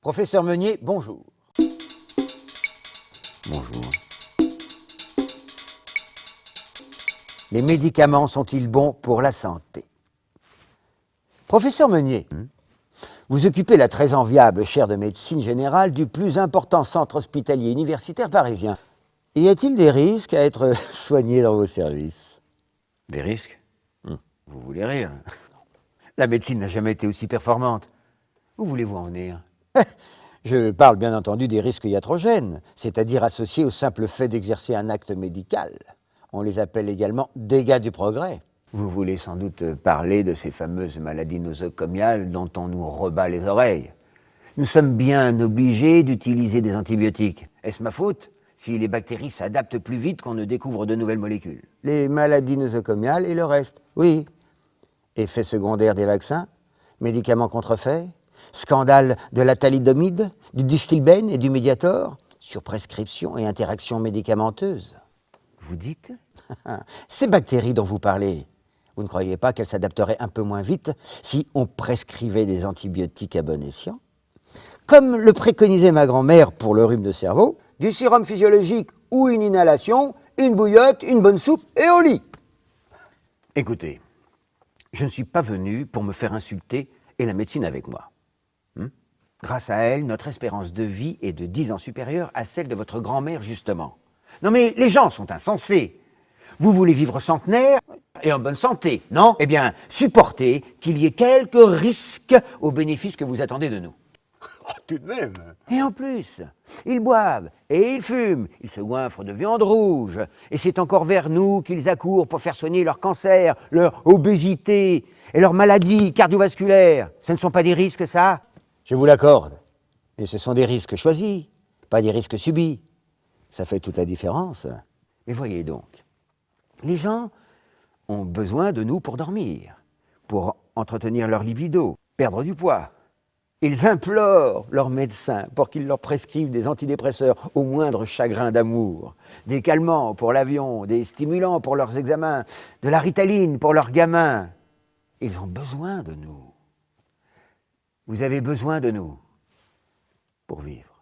Professeur Meunier, bonjour. Bonjour. Les médicaments sont-ils bons pour la santé? Professeur Meunier, vous occupez la très enviable chaire de médecine générale du plus important centre hospitalier universitaire parisien. Y a-t-il des risques à être soigné dans vos services? Des risques? Vous voulez rire La médecine n'a jamais été aussi performante. Où voulez-vous en venir? Je parle bien entendu des risques iatrogènes, c'est-à-dire associés au simple fait d'exercer un acte médical. On les appelle également dégâts du progrès. Vous voulez sans doute parler de ces fameuses maladies nosocomiales dont on nous rebat les oreilles. Nous sommes bien obligés d'utiliser des antibiotiques. Est-ce ma faute si les bactéries s'adaptent plus vite qu'on ne découvre de nouvelles molécules? Les maladies nosocomiales et le reste, oui. Effets secondaires des vaccins, médicaments contrefaits, scandale de la thalidomide, du distilbène et du médiator, sur prescription et interaction médicamenteuse. Vous dites? Ces bactéries dont vous parlez, vous ne croyez pas qu'elles s'adapteraient un peu moins vite si on prescrivait des antibiotiques à bon escient? Comme le préconisait ma grand-mère pour le rhume de cerveau, du sérum physiologique ou une inhalation, une bouillotte, une bonne soupe et au lit. Écoutez, je ne suis pas venu pour me faire insulter et la médecine avec moi. Grâce à elle, notre espérance de vie est de 10 ans supérieure à celle de votre grand-mère, justement. Non mais les gens sont insensés. Vous voulez vivre centenaire et en bonne santé, non? Eh bien, supportez qu'il y ait quelques risques aux bénéfices que vous attendez de nous. Oh, tout de même Et en plus, ils boivent et ils fument, ils se goinfrent de viande rouge, et c'est encore vers nous qu'ils accourent pour faire soigner leur cancer, leur obésité et leurs maladies cardiovasculaires. Ce ne sont pas des risques, ça? Je vous l'accorde. Mais ce sont des risques choisis, pas des risques subis. Ça fait toute la différence. Mais voyez donc, les gens ont besoin de nous pour dormir, pour entretenir leur libido, perdre du poids. Ils implorent leur médecin pour qu'il leur prescrive des antidépresseurs au moindre chagrin d'amour, des calmants pour l'avion, des stimulants pour leurs examens, de la ritaline pour leurs gamins. Ils ont besoin de nous. Vous avez besoin de nous pour vivre.